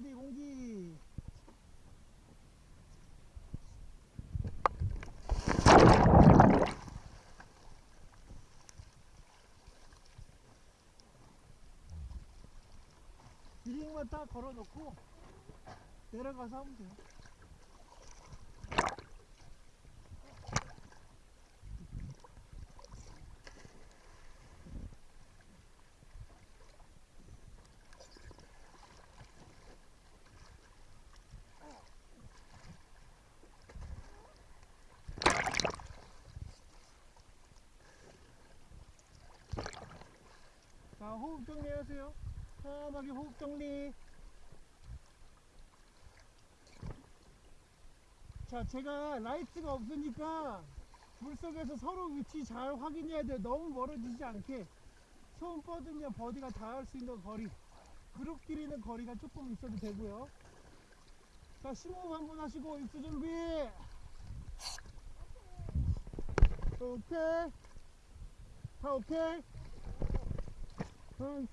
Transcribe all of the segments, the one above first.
CD 공기. 드링만 딱 걸어놓고 내려가서 하면 돼요. 호흡 정리 하세요. 편하게 호흡 정리. 자, 제가 라이트가 없으니까 물속에서 서로 위치 잘 확인해야 돼요. 너무 멀어지지 않게. 손 뻗으면 buddy가 닿을 수 있는 거리. 그룹끼리는 거리가 조금 있어도 되고요. 자, 심호흡 한번 하시고 입수 준비. 오케이. 다 오케이. 나이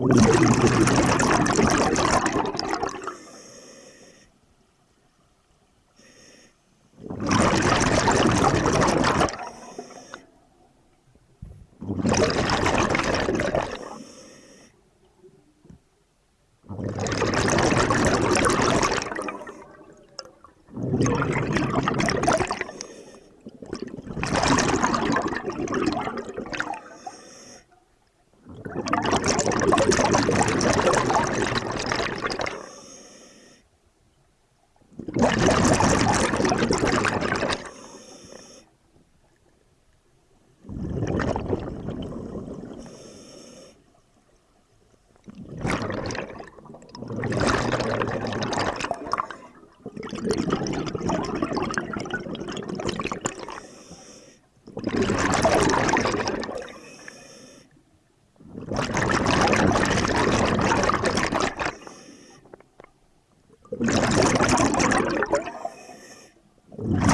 Thank you. Mm-hmm.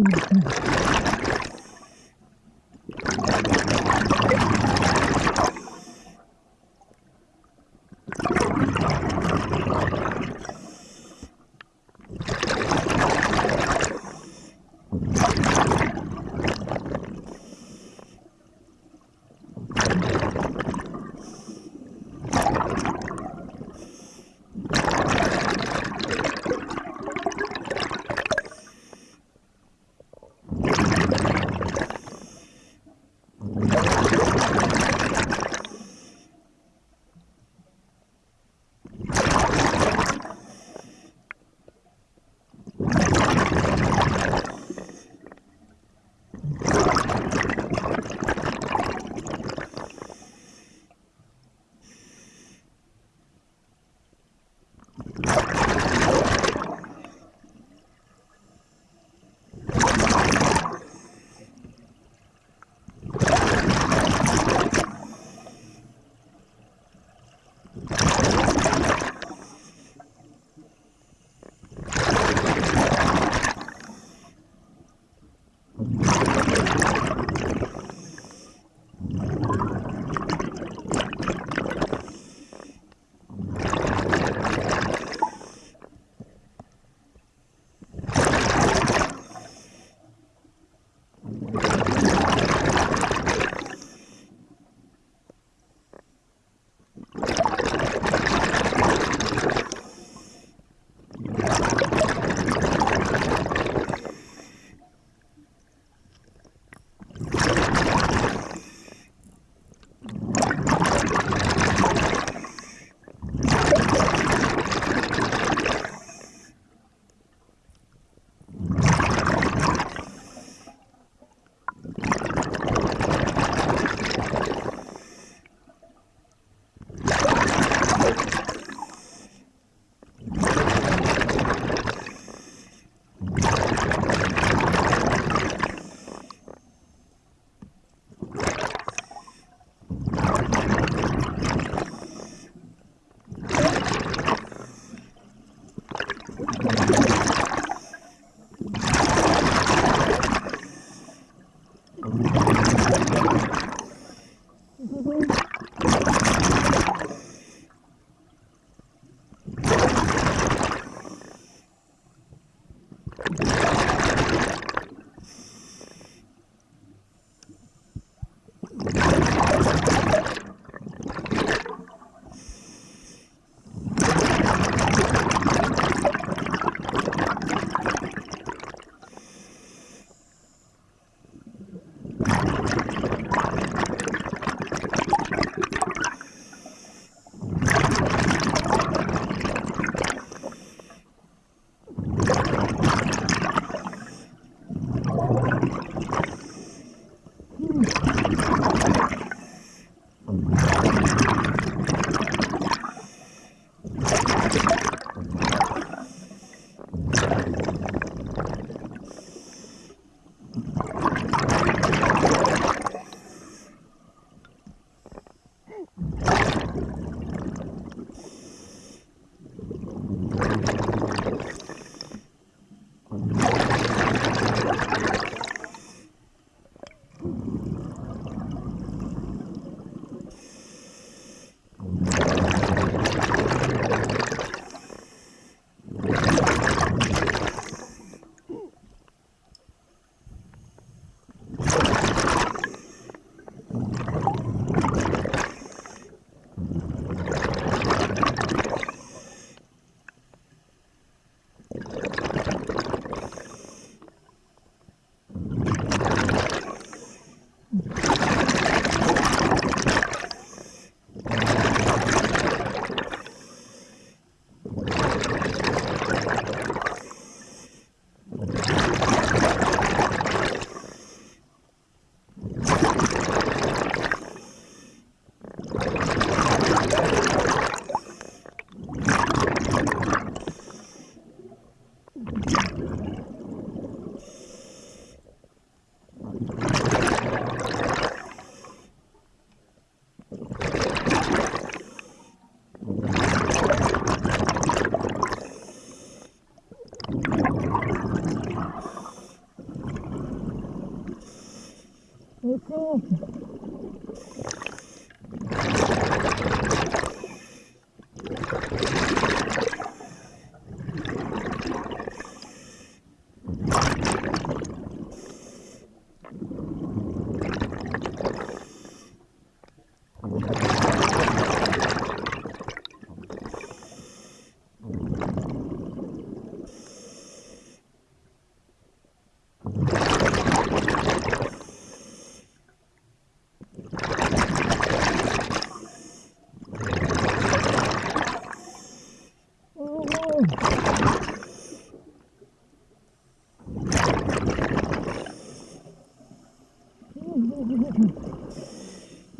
Uhum.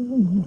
Mm-hmm.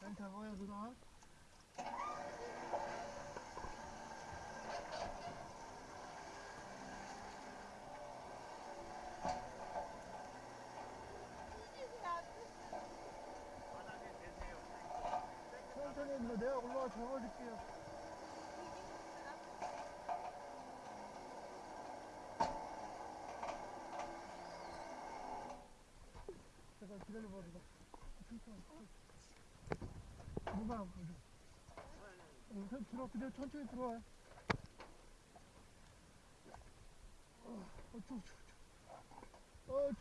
잘 잡아요 누나 천천히 내가 올라와 잡아줄게 기다려봐 누가 먼저 어, 선 들어 그대로 천천히 들어와요 어, 어, 좀, 좀, 좀. 어,